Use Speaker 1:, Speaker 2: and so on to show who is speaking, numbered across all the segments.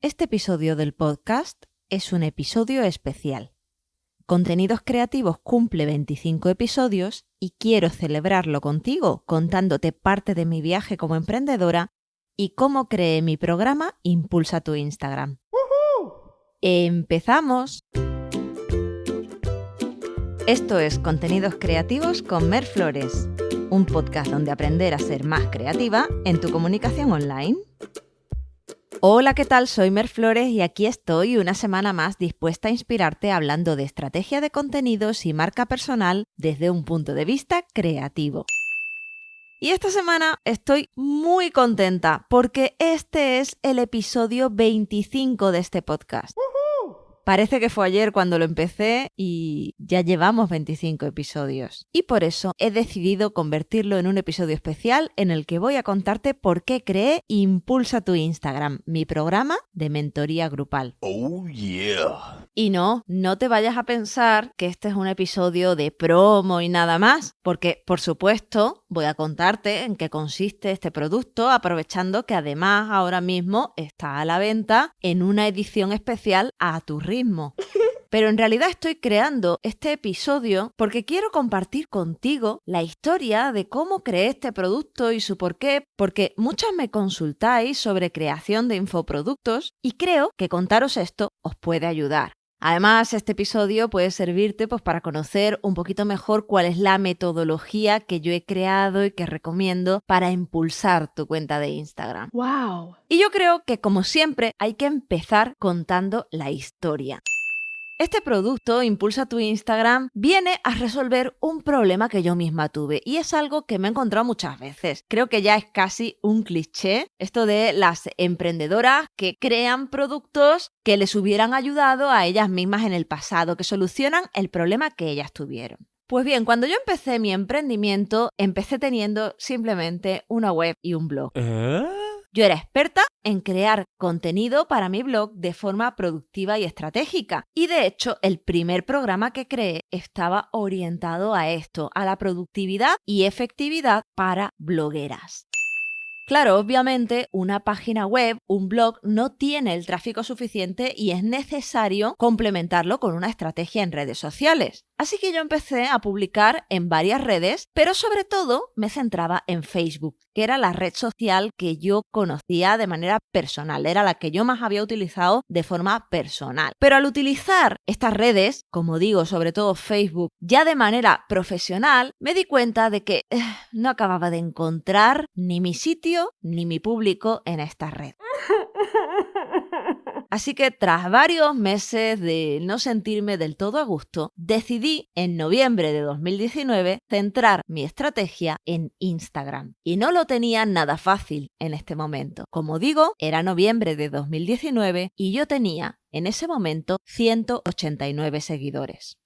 Speaker 1: Este episodio del podcast es un episodio especial. Contenidos Creativos cumple 25 episodios y quiero celebrarlo contigo contándote parte de mi viaje como emprendedora y cómo creé mi programa Impulsa tu Instagram. ¡Empezamos! Esto es Contenidos Creativos con Mer Flores, un podcast donde aprender a ser más creativa en tu comunicación online. Hola, ¿qué tal? Soy Mer Flores y aquí estoy una semana más dispuesta a inspirarte hablando de estrategia de contenidos y marca personal desde un punto de vista creativo. Y esta semana estoy muy contenta porque este es el episodio 25 de este podcast. Parece que fue ayer cuando lo empecé y ya llevamos 25 episodios. Y por eso he decidido convertirlo en un episodio especial en el que voy a contarte por qué creé Impulsa tu Instagram, mi programa de mentoría grupal.
Speaker 2: Oh yeah.
Speaker 1: Y no, no te vayas a pensar que este es un episodio de promo y nada más, porque por supuesto voy a contarte en qué consiste este producto, aprovechando que además ahora mismo está a la venta en una edición especial a tu ritmo pero en realidad estoy creando este episodio porque quiero compartir contigo la historia de cómo creé este producto y su por qué, porque muchas me consultáis sobre creación de infoproductos y creo que contaros esto os puede ayudar. Además, este episodio puede servirte pues, para conocer un poquito mejor cuál es la metodología que yo he creado y que recomiendo para impulsar tu cuenta de Instagram.
Speaker 3: ¡Wow!
Speaker 1: Y yo creo que, como siempre, hay que empezar contando la historia. Este producto, Impulsa tu Instagram, viene a resolver un problema que yo misma tuve y es algo que me he encontrado muchas veces. Creo que ya es casi un cliché esto de las emprendedoras que crean productos que les hubieran ayudado a ellas mismas en el pasado, que solucionan el problema que ellas tuvieron. Pues bien, cuando yo empecé mi emprendimiento, empecé teniendo simplemente una web y un blog.
Speaker 2: ¿Eh?
Speaker 1: Yo era experta en crear contenido para mi blog de forma productiva y estratégica. Y de hecho, el primer programa que creé estaba orientado a esto, a la productividad y efectividad para blogueras. Claro, obviamente una página web, un blog, no tiene el tráfico suficiente y es necesario complementarlo con una estrategia en redes sociales. Así que yo empecé a publicar en varias redes, pero sobre todo me centraba en Facebook, que era la red social que yo conocía de manera personal, era la que yo más había utilizado de forma personal. Pero al utilizar estas redes, como digo, sobre todo Facebook, ya de manera profesional, me di cuenta de que eh, no acababa de encontrar ni mi sitio ni mi público en esta red. Así que tras varios meses de no sentirme del todo a gusto, decidí en noviembre de 2019 centrar mi estrategia en Instagram. Y no lo tenía nada fácil en este momento. Como digo, era noviembre de 2019 y yo tenía en ese momento 189 seguidores.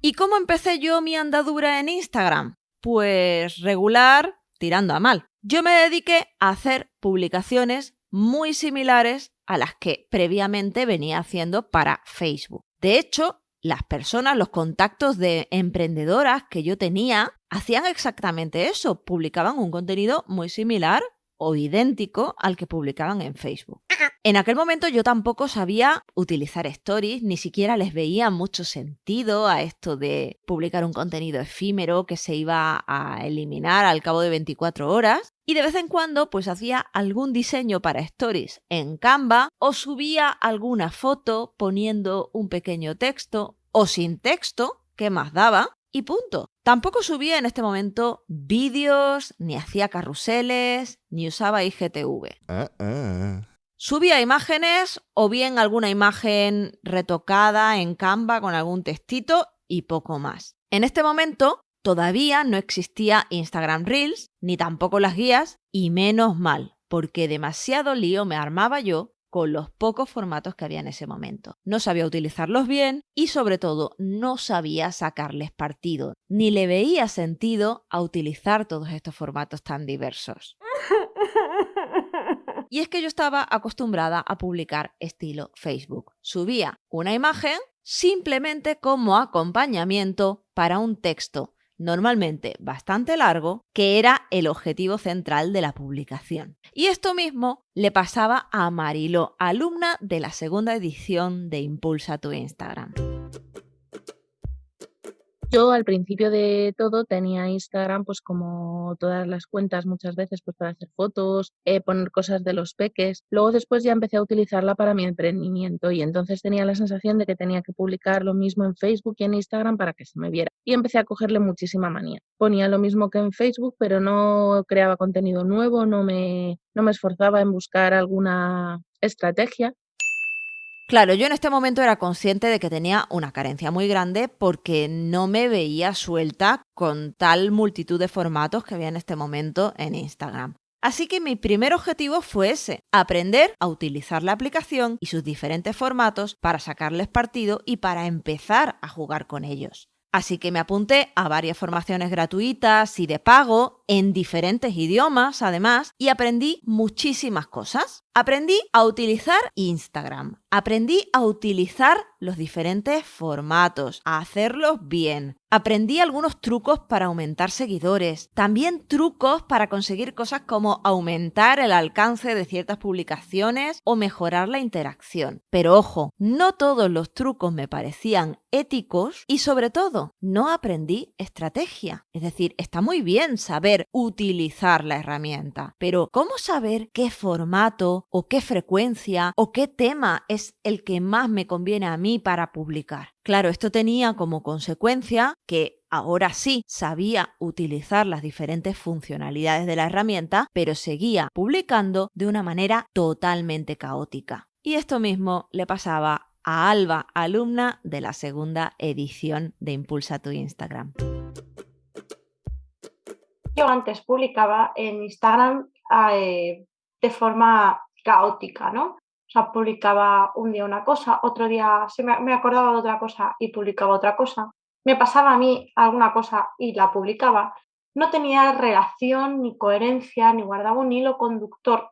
Speaker 1: ¿Y cómo empecé yo mi andadura en Instagram? Pues regular, tirando a mal. Yo me dediqué a hacer publicaciones muy similares a las que previamente venía haciendo para Facebook. De hecho, las personas, los contactos de emprendedoras que yo tenía, hacían exactamente eso, publicaban un contenido muy similar o idéntico al que publicaban en Facebook. En aquel momento yo tampoco sabía utilizar stories, ni siquiera les veía mucho sentido a esto de publicar un contenido efímero que se iba a eliminar al cabo de 24 horas. Y de vez en cuando pues hacía algún diseño para stories en Canva o subía alguna foto poniendo un pequeño texto o sin texto, ¿qué más daba? Y punto. Tampoco subía en este momento vídeos, ni hacía carruseles, ni usaba IGTV.
Speaker 2: Uh-uh.
Speaker 1: Subía imágenes o bien alguna imagen retocada en Canva con algún textito y poco más. En este momento todavía no existía Instagram Reels, ni tampoco las guías, y menos mal, porque demasiado lío me armaba yo con los pocos formatos que había en ese momento. No sabía utilizarlos bien y sobre todo no sabía sacarles partido, ni le veía sentido a utilizar todos estos formatos tan diversos. Y es que yo estaba acostumbrada a publicar estilo Facebook. Subía una imagen simplemente como acompañamiento para un texto normalmente bastante largo, que era el objetivo central de la publicación. Y esto mismo le pasaba a Marilo, alumna de la segunda edición de Impulsa tu Instagram.
Speaker 3: Yo al principio de todo tenía Instagram, pues como todas las cuentas muchas veces, pues para hacer fotos, eh, poner cosas de los peques. Luego después ya empecé a utilizarla para mi emprendimiento y entonces tenía la sensación de que tenía que publicar lo mismo en Facebook y en Instagram para que se me viera. Y empecé a cogerle muchísima manía. Ponía lo mismo que en Facebook, pero no creaba contenido nuevo, no me, no me esforzaba en buscar alguna estrategia
Speaker 1: Claro, yo en este momento era consciente de que tenía una carencia muy grande porque no me veía suelta con tal multitud de formatos que había en este momento en Instagram. Así que mi primer objetivo fue ese, aprender a utilizar la aplicación y sus diferentes formatos para sacarles partido y para empezar a jugar con ellos. Así que me apunté a varias formaciones gratuitas y de pago en diferentes idiomas, además, y aprendí muchísimas cosas. Aprendí a utilizar Instagram, aprendí a utilizar los diferentes formatos, a hacerlos bien. Aprendí algunos trucos para aumentar seguidores, también trucos para conseguir cosas como aumentar el alcance de ciertas publicaciones o mejorar la interacción. Pero ojo, no todos los trucos me parecían éticos y sobre todo no aprendí estrategia. Es decir, está muy bien saber utilizar la herramienta, pero ¿cómo saber qué formato o qué frecuencia o qué tema es el que más me conviene a mí para publicar? Claro, esto tenía como consecuencia que ahora sí sabía utilizar las diferentes funcionalidades de la herramienta, pero seguía publicando de una manera totalmente caótica. Y esto mismo le pasaba a Alba, alumna de la segunda edición de Impulsa tu Instagram.
Speaker 4: Yo antes publicaba en Instagram eh, de forma caótica, ¿no? O sea, publicaba un día una cosa, otro día se me, me acordaba de otra cosa y publicaba otra cosa. Me pasaba a mí alguna cosa y la publicaba. No tenía relación, ni coherencia, ni guardaba un hilo conductor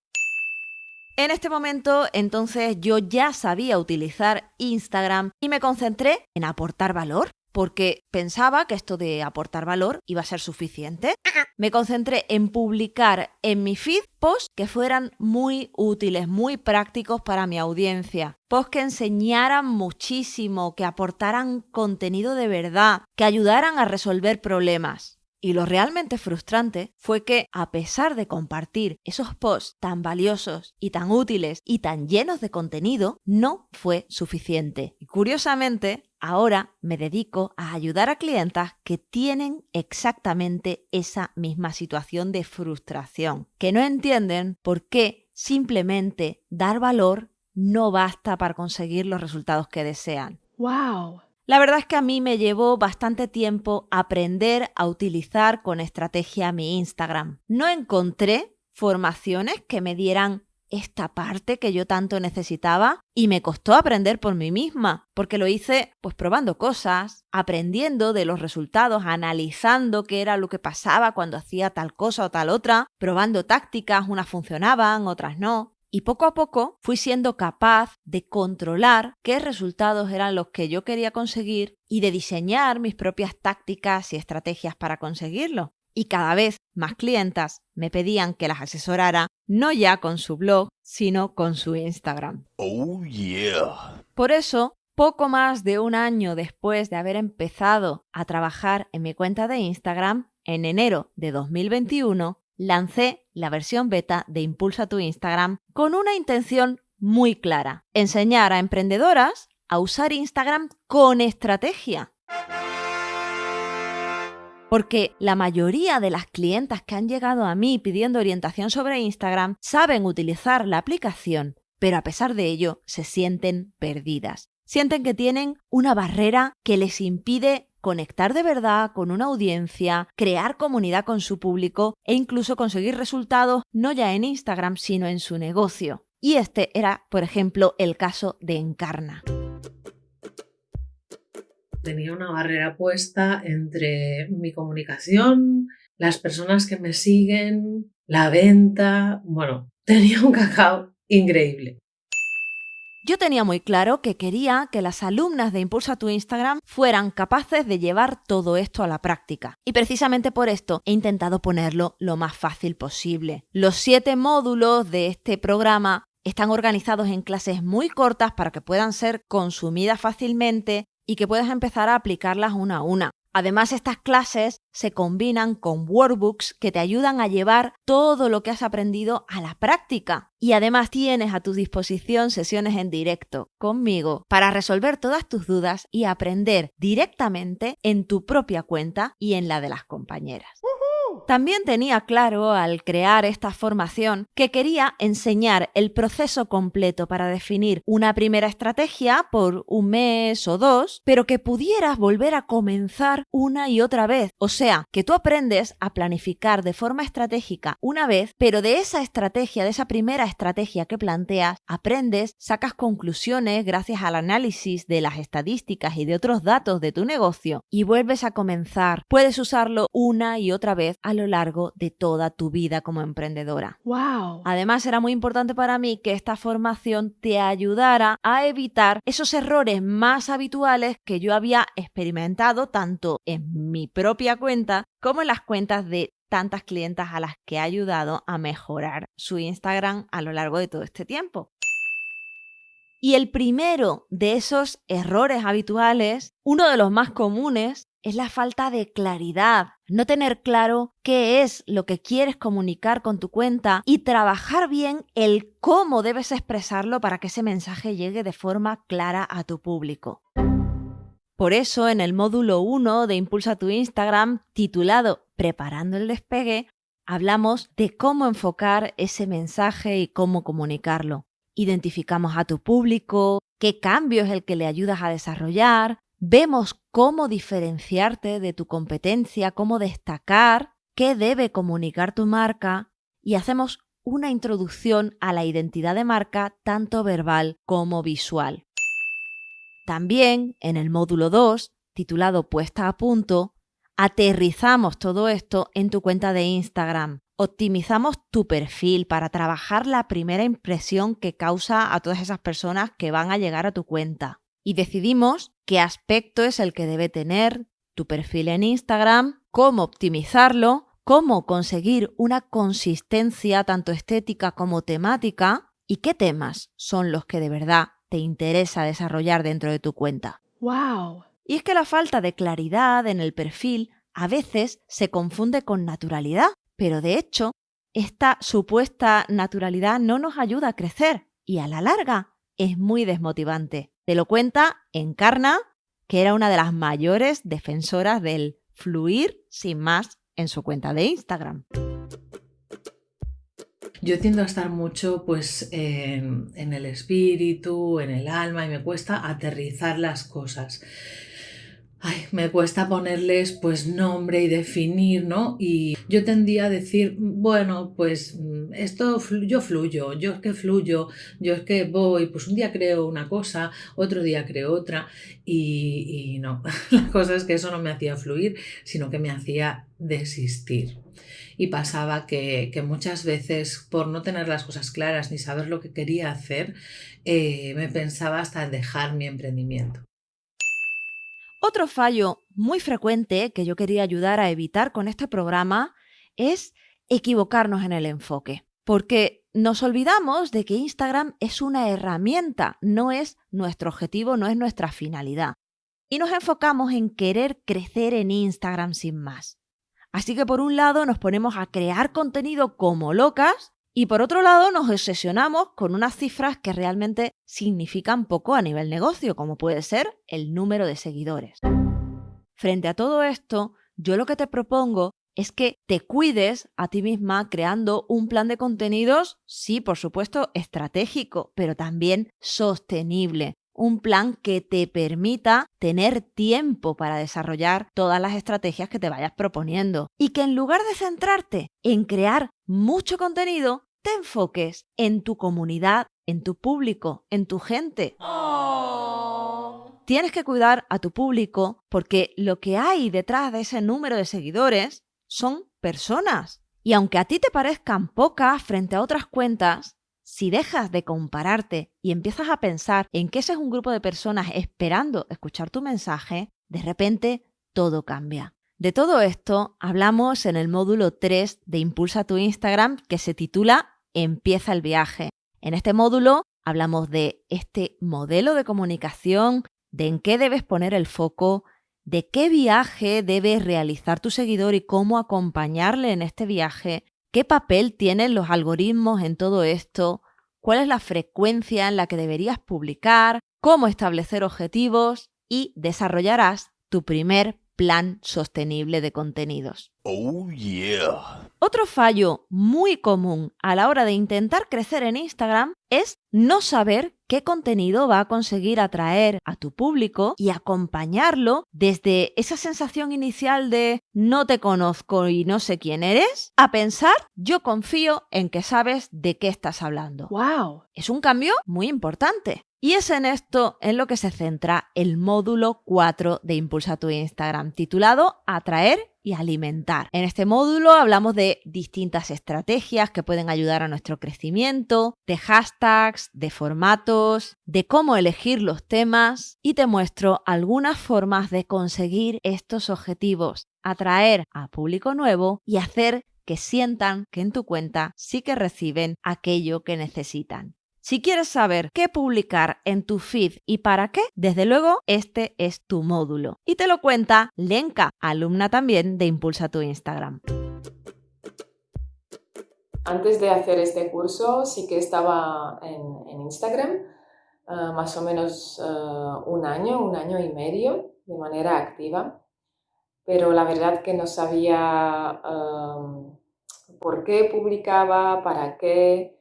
Speaker 1: en este momento, entonces, yo ya sabía utilizar Instagram y me concentré en aportar valor, porque pensaba que esto de aportar valor iba a ser suficiente. Me concentré en publicar en mi feed posts que fueran muy útiles, muy prácticos para mi audiencia. Posts que enseñaran muchísimo, que aportaran contenido de verdad, que ayudaran a resolver problemas. Y lo realmente frustrante fue que, a pesar de compartir esos posts tan valiosos y tan útiles y tan llenos de contenido, no fue suficiente. Y curiosamente, ahora me dedico a ayudar a clientas que tienen exactamente esa misma situación de frustración, que no entienden por qué simplemente dar valor no basta para conseguir los resultados que desean.
Speaker 3: ¡Wow!
Speaker 1: La verdad es que a mí me llevó bastante tiempo aprender a utilizar con estrategia mi Instagram. No encontré formaciones que me dieran esta parte que yo tanto necesitaba y me costó aprender por mí misma, porque lo hice pues probando cosas, aprendiendo de los resultados, analizando qué era lo que pasaba cuando hacía tal cosa o tal otra, probando tácticas, unas funcionaban, otras no. Y poco a poco fui siendo capaz de controlar qué resultados eran los que yo quería conseguir y de diseñar mis propias tácticas y estrategias para conseguirlo. Y cada vez más clientas me pedían que las asesorara no ya con su blog, sino con su Instagram.
Speaker 2: Oh yeah.
Speaker 1: Por eso, poco más de un año después de haber empezado a trabajar en mi cuenta de Instagram, en enero de 2021, lancé la versión beta de Impulsa tu Instagram con una intención muy clara, enseñar a emprendedoras a usar Instagram con estrategia. Porque la mayoría de las clientas que han llegado a mí pidiendo orientación sobre Instagram saben utilizar la aplicación, pero a pesar de ello se sienten perdidas. Sienten que tienen una barrera que les impide conectar de verdad con una audiencia, crear comunidad con su público e incluso conseguir resultados no ya en Instagram, sino en su negocio. Y este era, por ejemplo, el caso de Encarna.
Speaker 5: Tenía una barrera puesta entre mi comunicación, las personas que me siguen, la venta, bueno, tenía un cacao increíble.
Speaker 1: Yo tenía muy claro que quería que las alumnas de Impulsa tu Instagram fueran capaces de llevar todo esto a la práctica. Y precisamente por esto he intentado ponerlo lo más fácil posible. Los siete módulos de este programa están organizados en clases muy cortas para que puedan ser consumidas fácilmente y que puedas empezar a aplicarlas una a una. Además, estas clases se combinan con workbooks que te ayudan a llevar todo lo que has aprendido a la práctica. Y además tienes a tu disposición sesiones en directo conmigo para resolver todas tus dudas y aprender directamente en tu propia cuenta y en la de las compañeras. También tenía claro al crear esta formación que quería enseñar el proceso completo para definir una primera estrategia por un mes o dos, pero que pudieras volver a comenzar una y otra vez. O sea, que tú aprendes a planificar de forma estratégica una vez, pero de esa estrategia, de esa primera estrategia que planteas, aprendes, sacas conclusiones gracias al análisis de las estadísticas y de otros datos de tu negocio y vuelves a comenzar. Puedes usarlo una y otra vez a lo largo de toda tu vida como emprendedora.
Speaker 3: ¡Wow!
Speaker 1: Además, era muy importante para mí que esta formación te ayudara a evitar esos errores más habituales que yo había experimentado tanto en mi propia cuenta como en las cuentas de tantas clientas a las que he ayudado a mejorar su Instagram a lo largo de todo este tiempo. Y el primero de esos errores habituales, uno de los más comunes, es la falta de claridad, no tener claro qué es lo que quieres comunicar con tu cuenta y trabajar bien el cómo debes expresarlo para que ese mensaje llegue de forma clara a tu público. Por eso, en el módulo 1 de Impulsa tu Instagram, titulado Preparando el despegue, hablamos de cómo enfocar ese mensaje y cómo comunicarlo. Identificamos a tu público, qué cambio es el que le ayudas a desarrollar, vemos cómo diferenciarte de tu competencia, cómo destacar, qué debe comunicar tu marca y hacemos una introducción a la identidad de marca tanto verbal como visual. También en el módulo 2, titulado Puesta a punto, aterrizamos todo esto en tu cuenta de Instagram. Optimizamos tu perfil para trabajar la primera impresión que causa a todas esas personas que van a llegar a tu cuenta y decidimos qué aspecto es el que debe tener tu perfil en Instagram, cómo optimizarlo, cómo conseguir una consistencia tanto estética como temática y qué temas son los que de verdad te interesa desarrollar dentro de tu cuenta.
Speaker 3: ¡Wow!
Speaker 1: Y es que la falta de claridad en el perfil a veces se confunde con naturalidad, pero de hecho, esta supuesta naturalidad no nos ayuda a crecer y a la larga es muy desmotivante. Te lo cuenta Encarna, que era una de las mayores defensoras del fluir sin más en su cuenta de Instagram.
Speaker 5: Yo tiendo a estar mucho pues en, en el espíritu, en el alma y me cuesta aterrizar las cosas. Ay, me cuesta ponerles pues nombre y definir, ¿no? Y yo tendía a decir, bueno, pues mm, esto yo fluyo, yo es que fluyo, yo es que voy, pues un día creo una cosa, otro día creo otra y, y no, la cosa es que eso no me hacía fluir, sino que me hacía desistir. Y pasaba que, que muchas veces por no tener las cosas claras ni saber lo que quería hacer, eh, me pensaba hasta dejar mi emprendimiento.
Speaker 1: Otro fallo muy frecuente que yo quería ayudar a evitar con este programa es equivocarnos en el enfoque, porque nos olvidamos de que Instagram es una herramienta, no es nuestro objetivo, no es nuestra finalidad. Y nos enfocamos en querer crecer en Instagram sin más. Así que por un lado nos ponemos a crear contenido como locas y por otro lado, nos obsesionamos con unas cifras que realmente significan poco a nivel negocio, como puede ser el número de seguidores. Frente a todo esto, yo lo que te propongo es que te cuides a ti misma creando un plan de contenidos, sí, por supuesto, estratégico, pero también sostenible. Un plan que te permita tener tiempo para desarrollar todas las estrategias que te vayas proponiendo. Y que en lugar de centrarte en crear mucho contenido, te enfoques en tu comunidad, en tu público, en tu gente. Tienes que cuidar a tu público porque lo que hay detrás de ese número de seguidores son personas. Y aunque a ti te parezcan pocas frente a otras cuentas, si dejas de compararte y empiezas a pensar en que ese es un grupo de personas esperando escuchar tu mensaje, de repente todo cambia. De todo esto hablamos en el módulo 3 de Impulsa tu Instagram que se titula Empieza el viaje. En este módulo hablamos de este modelo de comunicación, de en qué debes poner el foco, de qué viaje debe realizar tu seguidor y cómo acompañarle en este viaje, qué papel tienen los algoritmos en todo esto, cuál es la frecuencia en la que deberías publicar, cómo establecer objetivos y desarrollarás tu primer plan sostenible de contenidos.
Speaker 2: Oh yeah.
Speaker 1: Otro fallo muy común a la hora de intentar crecer en Instagram es no saber qué contenido va a conseguir atraer a tu público y acompañarlo desde esa sensación inicial de no te conozco y no sé quién eres a pensar yo confío en que sabes de qué estás hablando.
Speaker 3: ¡Wow!
Speaker 1: Es un cambio muy importante. Y es en esto en lo que se centra el módulo 4 de Impulsa tu Instagram, titulado Atraer y alimentar. En este módulo hablamos de distintas estrategias que pueden ayudar a nuestro crecimiento, de hashtags, de formatos, de cómo elegir los temas y te muestro algunas formas de conseguir estos objetivos, atraer a público nuevo y hacer que sientan que en tu cuenta sí que reciben aquello que necesitan. Si quieres saber qué publicar en tu feed y para qué, desde luego este es tu módulo. Y te lo cuenta Lenka, alumna también de Impulsa tu Instagram.
Speaker 6: Antes de hacer este curso sí que estaba en, Instagram ah, más o menos ah, un año, un año y medio de manera activa, pero la verdad que no sabía por qué publicaba, para qué,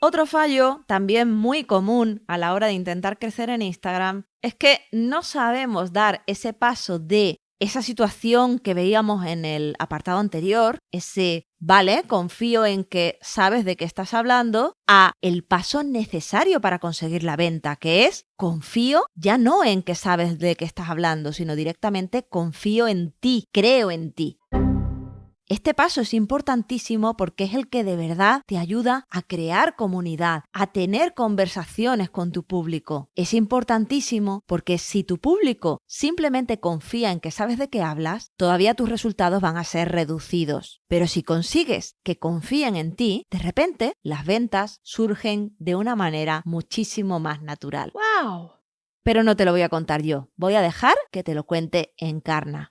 Speaker 1: otro fallo, también muy común a la hora de intentar crecer en Instagram, es que no sabemos dar ese paso de esa situación que veíamos en el apartado anterior, ese, vale, confío en que sabes de qué estás hablando, a el paso necesario para conseguir la venta, que es confío ya no en que sabes de qué estás hablando, sino directamente confío en ti, creo en ti. Este paso es importantísimo porque es el que de verdad te ayuda a crear comunidad, a tener conversaciones con tu público. Es importantísimo porque si tu público simplemente confía en que sabes de qué hablas, todavía tus resultados van a ser reducidos. Pero si consigues que confíen en ti, de repente las ventas surgen de una manera muchísimo más natural.
Speaker 3: ¡Wow!
Speaker 1: Pero no te lo voy a contar yo, voy a dejar que te lo cuente Encarna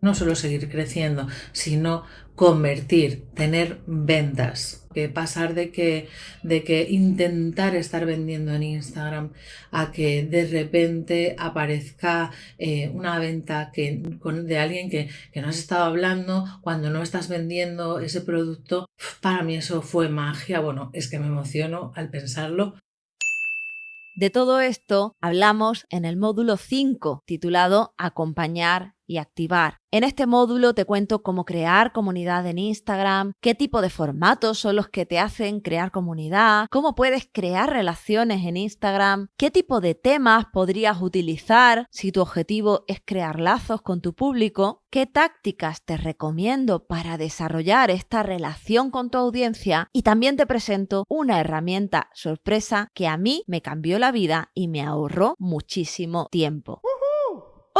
Speaker 5: no solo seguir creciendo, sino convertir, tener ventas, que pasar de que, de que intentar estar vendiendo en Instagram a que de repente aparezca eh, una venta que, de alguien que, que no has estado hablando cuando no estás vendiendo ese producto, para mí eso fue magia, bueno, es que me emociono al pensarlo.
Speaker 1: De todo esto hablamos en el módulo 5 titulado Acompañar y activar. En este módulo te cuento cómo crear comunidad en Instagram, qué tipo de formatos son los que te hacen crear comunidad, cómo puedes crear relaciones en Instagram, qué tipo de temas podrías utilizar si tu objetivo es crear lazos con tu público, qué tácticas te recomiendo para desarrollar esta relación con tu audiencia y también te presento una herramienta sorpresa que a mí me cambió la vida y me ahorró muchísimo tiempo.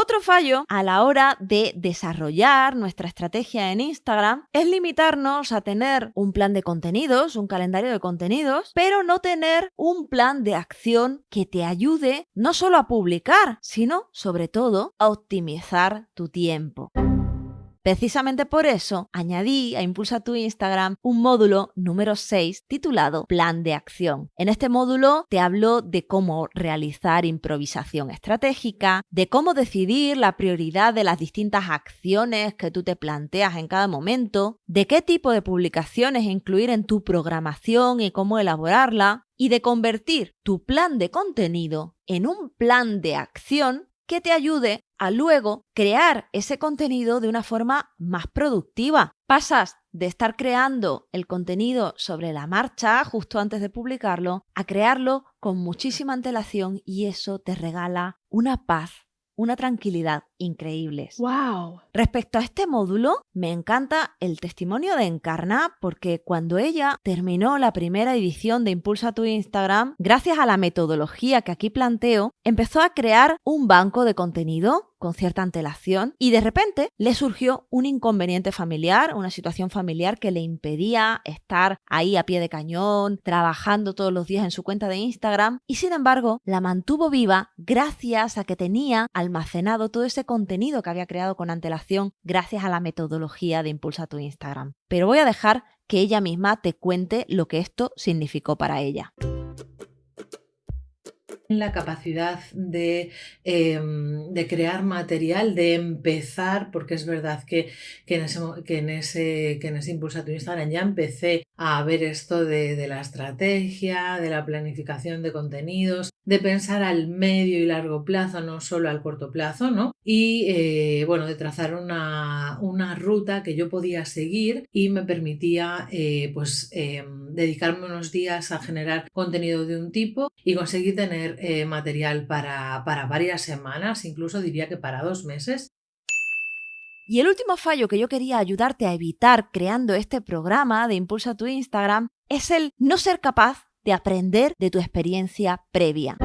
Speaker 1: Otro fallo a la hora de desarrollar nuestra estrategia en Instagram es limitarnos a tener un plan de contenidos, un calendario de contenidos, pero no tener un plan de acción que te ayude no solo a publicar, sino sobre todo a optimizar tu tiempo. Precisamente por eso añadí a Impulsa tu Instagram un módulo número 6 titulado Plan de Acción. En este módulo te hablo de cómo realizar improvisación estratégica, de cómo decidir la prioridad de las distintas acciones que tú te planteas en cada momento, de qué tipo de publicaciones incluir en tu programación y cómo elaborarla, y de convertir tu plan de contenido en un plan de acción que te ayude a luego crear ese contenido de una forma más productiva. Pasas de estar creando el contenido sobre la marcha justo antes de publicarlo a crearlo con muchísima antelación y eso te regala una paz, una tranquilidad increíbles.
Speaker 3: ¡Wow!
Speaker 1: Respecto a este módulo, me encanta el testimonio de Encarna porque cuando ella terminó la primera edición de Impulsa tu Instagram, gracias a la metodología que aquí planteo, empezó a crear un banco de contenido con cierta antelación y de repente le surgió un inconveniente familiar, una situación familiar que le impedía estar ahí a pie de cañón, trabajando todos los días en su cuenta de Instagram y sin embargo la mantuvo viva gracias a que tenía almacenado todo ese contenido que había creado con antelación gracias a la metodología de Impulsa tu Instagram. Pero voy a dejar que ella misma te cuente lo que esto significó para ella
Speaker 5: la capacidad de, em, de, crear material, de empezar, porque es verdad que, que, en, ese, que, en, ese, que en ese Impulsa tu Instagram ya empecé a ver esto de, de, la estrategia, de la planificación de contenidos, de pensar al medio y largo plazo, no solo al corto plazo, ¿no? Y eh, bueno, de trazar una, una, ruta que yo podía seguir y me permitía eh, pues em, dedicarme unos días a generar contenido de un tipo y conseguir tener eh, material para, para varias semanas, incluso diría que para dos meses.
Speaker 1: Y el último fallo que yo quería ayudarte a evitar creando este programa de Impulsa tu Instagram es el no ser capaz de aprender de tu experiencia previa.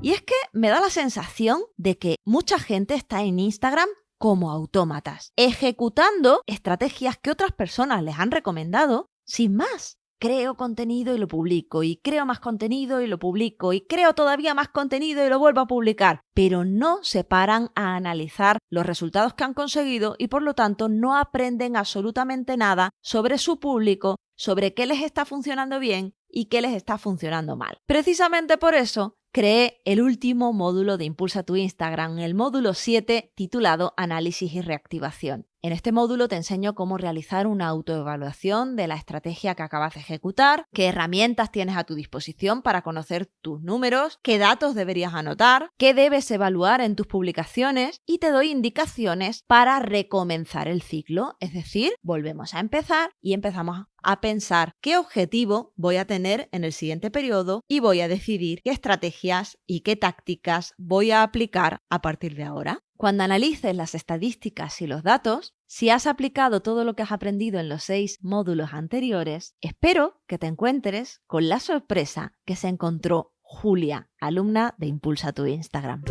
Speaker 1: Y es que me da la sensación de que mucha gente está en Instagram como autómatas, ejecutando estrategias que otras personas les han recomendado sin más creo contenido y lo publico, y creo más contenido y lo publico, y creo todavía más contenido y lo vuelvo a publicar, pero no se paran a analizar los resultados que han conseguido y por lo tanto no aprenden absolutamente nada sobre su público, sobre qué les está funcionando bien y qué les está funcionando mal. Precisamente por eso creé el último módulo de Impulsa tu Instagram, el módulo 7 titulado Análisis y Reactivación. En este módulo te enseño cómo realizar una autoevaluación de la estrategia que acabas de ejecutar, qué herramientas tienes a tu disposición para conocer tus números, qué datos deberías anotar, qué debes evaluar en tus publicaciones y te doy indicaciones para recomenzar el ciclo, es decir, volvemos a empezar y empezamos a pensar qué objetivo voy a tener en el siguiente periodo y voy a decidir qué estrategias y qué tácticas voy a aplicar a partir de ahora. Cuando analices las estadísticas y los datos, si has aplicado todo lo que has aprendido en los seis módulos anteriores, espero que te encuentres con la sorpresa que se encontró Julia, alumna de Impulsa tu Instagram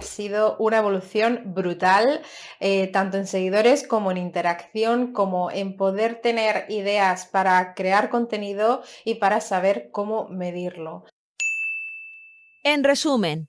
Speaker 7: ha sido una evolución brutal, eh, tanto en seguidores como en interacción, como en poder tener ideas para crear contenido y para saber cómo medirlo.
Speaker 1: En resumen,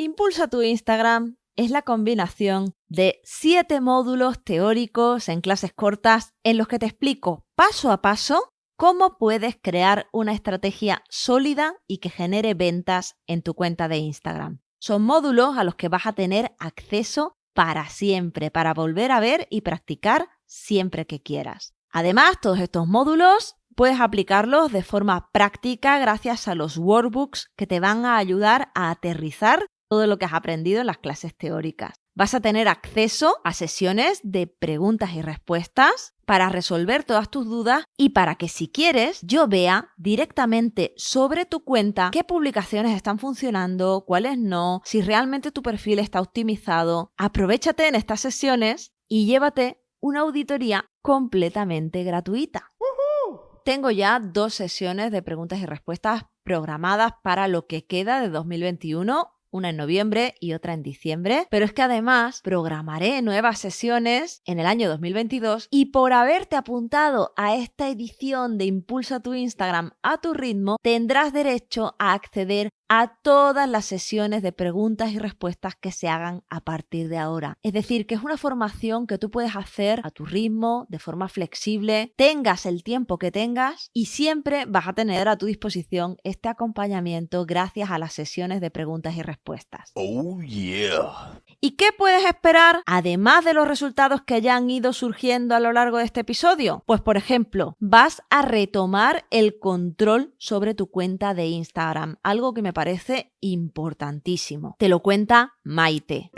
Speaker 1: Impulsa tu Instagram es la combinación de siete módulos teóricos en clases cortas en los que te explico paso a paso cómo puedes crear una estrategia sólida y que genere ventas en tu cuenta de Instagram. Son módulos a los que vas a tener acceso para siempre, para volver a ver y practicar siempre que quieras. Además, todos estos módulos puedes aplicarlos de forma práctica gracias a los workbooks que te van a ayudar a aterrizar todo lo que has aprendido en las clases teóricas. Vas a tener acceso a sesiones de preguntas y respuestas para resolver todas tus dudas y para que si quieres yo vea directamente sobre tu cuenta qué publicaciones están funcionando, cuáles no, si realmente tu perfil está optimizado. Aprovechate en estas sesiones y llévate una auditoría completamente gratuita. Tengo ya dos sesiones de preguntas y respuestas programadas para lo que queda de 2021 una en noviembre y otra en diciembre, pero es que además programaré nuevas sesiones en el año 2022 y por haberte apuntado a esta edición de Impulsa tu Instagram a tu ritmo, tendrás derecho a acceder a todas las sesiones de preguntas y respuestas que se hagan a partir de ahora. Es decir, que es una formación que tú puedes hacer a tu ritmo, de forma flexible, tengas el tiempo que tengas y siempre vas a tener a tu disposición este acompañamiento gracias a las sesiones de preguntas y respuestas.
Speaker 2: Oh yeah.
Speaker 1: ¿Y qué puedes esperar además de los resultados que ya han ido surgiendo a lo largo de este episodio? Pues por ejemplo, vas a retomar el control sobre tu cuenta de Instagram, algo que me parece importantísimo. Te lo cuenta Maite.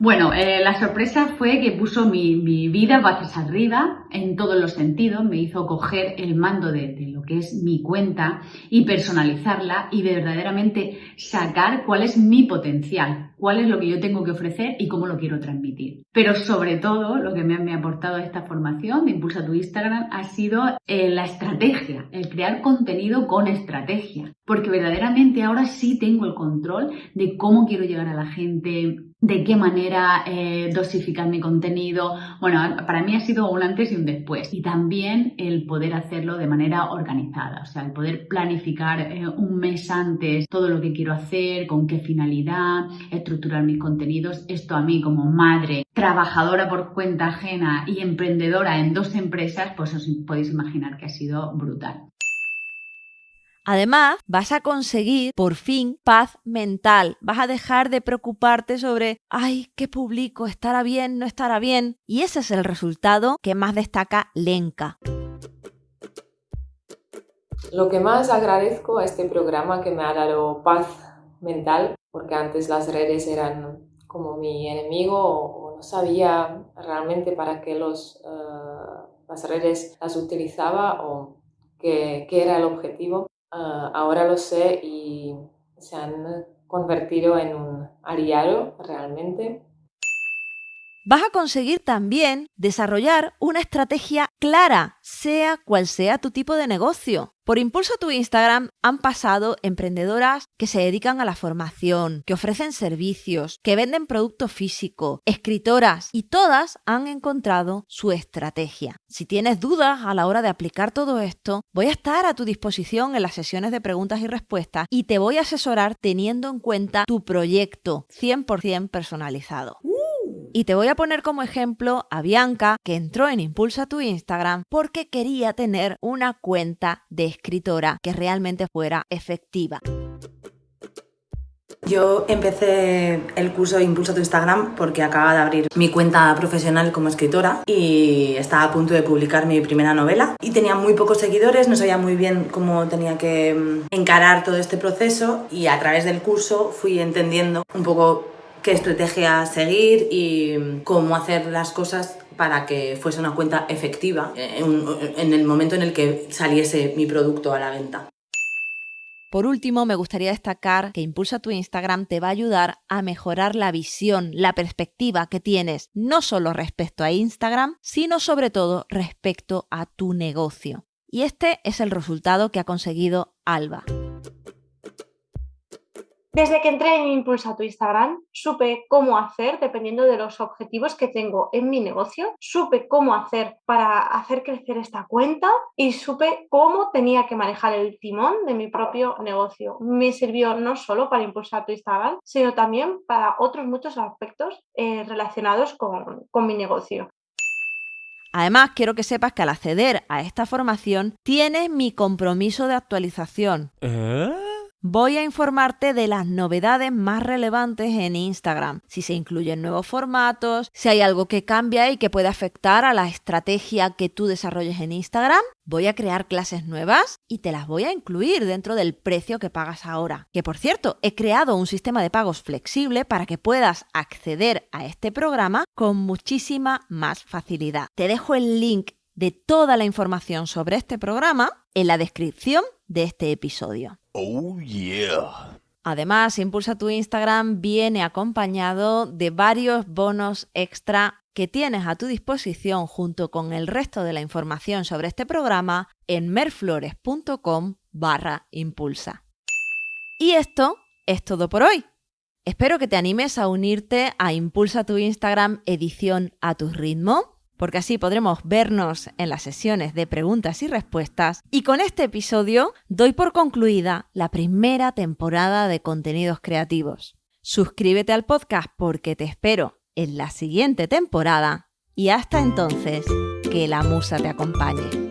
Speaker 8: Bueno, eh, la sorpresa fue que puso mi, vida patas arriba en todos los sentidos, me hizo coger el mando de, lo que es mi cuenta y personalizarla y verdaderamente sacar cuál es mi potencial, cuál es lo que yo tengo que ofrecer y cómo lo quiero transmitir. Pero sobre todo, lo que me, ha aportado esta formación de Impulsa tu Instagram ha sido eh, la estrategia, el crear contenido con estrategia, porque verdaderamente ahora sí tengo el control de cómo quiero llegar a la gente, de qué manera eh, dosificar mi contenido. Bueno, para mí ha sido un antes y un después. Y también el poder hacerlo de manera organizada, o sea, el poder planificar eh, un mes antes todo lo que quiero hacer, con qué finalidad, estructurar mis contenidos. Esto a mí como madre, trabajadora por cuenta ajena y emprendedora en dos empresas, pues os podéis imaginar que ha sido brutal.
Speaker 1: Además, vas a conseguir por fin paz mental. Vas a dejar de preocuparte sobre, ay, ¿qué publico? ¿Estará bien? ¿No estará bien? Y ese es el resultado que más destaca Lenka.
Speaker 6: Lo que más agradezco a este programa que me ha dado paz mental, porque antes las redes eran como mi enemigo o, no sabía realmente para qué eh, las redes las utilizaba o qué era el objetivo. Ah, ahora lo sé y se han convertido en un aliado realmente.
Speaker 1: Vas a conseguir también desarrollar una estrategia clara, sea cual sea tu tipo de negocio. Por impulso a tu Instagram han pasado emprendedoras que se dedican a la formación, que ofrecen servicios, que venden producto físico, escritoras y todas han encontrado su estrategia. Si tienes dudas a la hora de aplicar todo esto, voy a estar a tu disposición en las sesiones de preguntas y respuestas y te voy a asesorar teniendo en cuenta tu proyecto 100% personalizado. Y te voy a poner como ejemplo a Bianca, que entró en Impulsa tu Instagram porque quería tener una cuenta de escritora que realmente fuera efectiva.
Speaker 9: Yo empecé el curso Impulsa tu Instagram porque acababa de abrir mi cuenta profesional como escritora y estaba a punto de publicar mi primera novela y tenía muy pocos seguidores, no sabía muy bien cómo tenía que mm, encarar todo este proceso y a través del curso fui entendiendo un poco qué estrategia seguir y cómo hacer las cosas para que fuese una cuenta efectiva en, el momento en el que saliese mi producto a la venta.
Speaker 1: Por último, me gustaría destacar que Impulsa tu Instagram te va a ayudar a mejorar la visión, la perspectiva que tienes, no solo respecto a Instagram, sino sobre todo respecto a tu negocio. Y este es el resultado que ha conseguido Alba.
Speaker 4: Desde que entré en Impulsa tu Instagram, supe cómo hacer dependiendo de los objetivos que tengo en mi negocio, supe cómo hacer para hacer crecer esta cuenta y supe cómo tenía que manejar el timón de mi propio negocio. Me sirvió no solo para impulsar tu Instagram, sino también para otros muchos aspectos eh, relacionados con, con mi negocio.
Speaker 1: Además, quiero que sepas que al acceder a esta formación tienes mi compromiso de actualización. ¿Eh? Voy a informarte de las novedades más relevantes en Instagram, si se incluyen nuevos formatos, si hay algo que cambia y que puede afectar a la estrategia que tú desarrolles en Instagram. Voy a crear clases nuevas y te las voy a incluir dentro del precio que pagas ahora. Que por cierto, he creado un sistema de pagos flexible para que puedas acceder a este programa con muchísima más facilidad. Te dejo el link de toda la información sobre este programa en la descripción de este episodio. Oh, yeah. Además, Impulsa tu Instagram viene acompañado de varios bonos extra que tienes a tu disposición junto con el resto de la información sobre este programa en merflores.com barra impulsa. Y esto es todo por hoy. Espero que te animes a unirte a Impulsa tu Instagram edición a tu ritmo porque así podremos vernos en las sesiones de preguntas y respuestas. Y con este episodio doy por concluida la primera temporada de contenidos creativos. Suscríbete al podcast porque te espero en la siguiente temporada y hasta entonces, que la musa te acompañe.